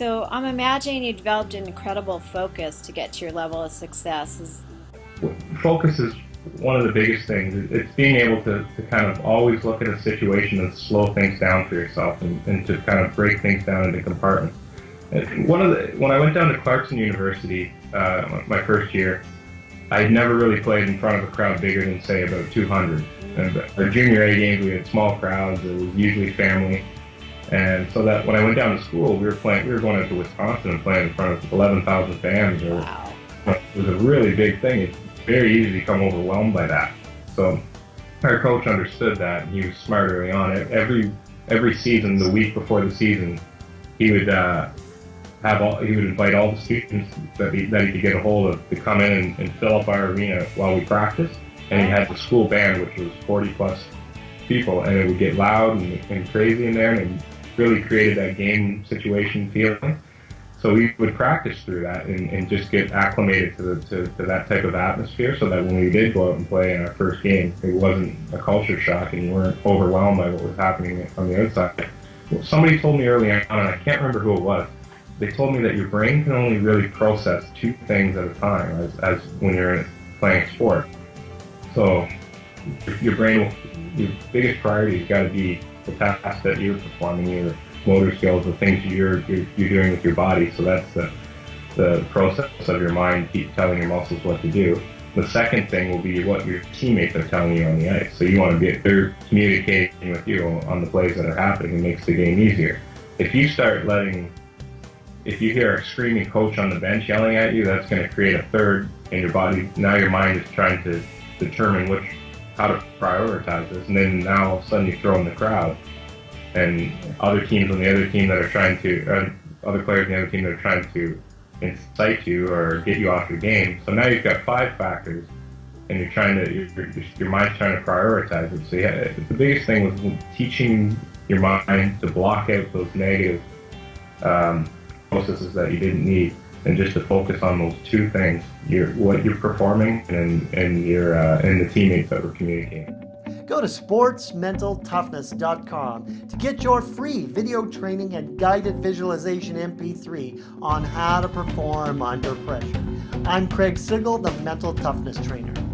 So I'm imagining you developed an incredible focus to get to your level of success. Focus is one of the biggest things. It's being able to, to kind of always look at a situation and slow things down for yourself and, and to kind of break things down into compartments. One of the, when I went down to Clarkson University uh, my first year, I had never really played in front of a crowd bigger than say about 200. And our junior A games, we had small crowds. It was usually family. And so that when I went down to school, we were playing. We were going into Wisconsin and playing in front of 11,000 fans. Or, wow. It was a really big thing. It's very easy to become overwhelmed by that. So our coach understood that, and he was smart early on. Every every season, the week before the season, he would uh, have all. He would invite all the students that he, that he could get a hold of to come in and, and fill up our arena while we practiced. And he had the school band, which was 40 plus people, and it would get loud and, and crazy in there, and really created that game situation feeling. So we would practice through that and, and just get acclimated to, the, to, to, that type of atmosphere so that when we did go out and play in our first game, it wasn't a culture shock and you weren't overwhelmed by what was happening on the outside. Well, somebody told me early on, and I can't remember who it was, they told me that your brain can only really process two things at a time as, as when you're playing sport. So your brain, your biggest priority has got to be the task that you're performing, your motor skills, the things you're, you're, you're doing with your body. So that's the, the process of your mind keep telling your muscles what to do. The second thing will be what your teammates are telling you on the ice. So you want to be they're communicating with you on the plays that are happening. It makes the game easier. If you start letting, if you hear a screaming coach on the bench yelling at you, that's going to create a third in your body. Now your mind is trying to determine which how to prioritize this, and then now all of a sudden you throw in the crowd and other teams on the other team that are trying to, uh, other players on the other team that are trying to incite you or get you off your game. So now you've got five factors, and you're trying to, your, your mind's trying to prioritize it. So yeah, the biggest thing was teaching your mind to block out those negative um, processes that you didn't need, and just to focus on those two things: your what you're performing and and your uh, and the teammates that were communicating. Go to sportsmentaltoughness.com to get your free video training and guided visualization MP3 on how to perform under pressure. I'm Craig Sigl, the Mental Toughness Trainer.